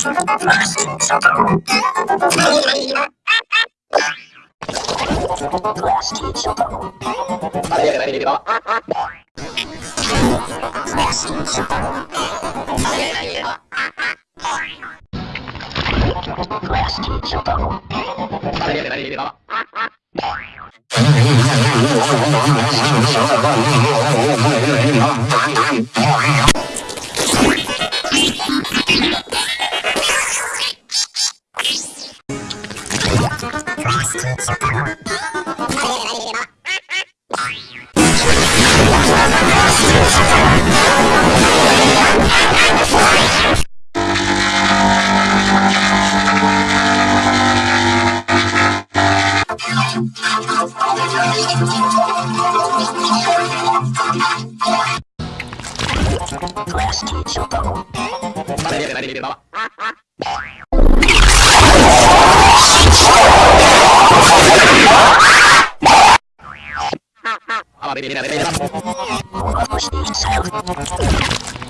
Oh, Let's go. Maria, Maria, Maria. Oh, my God.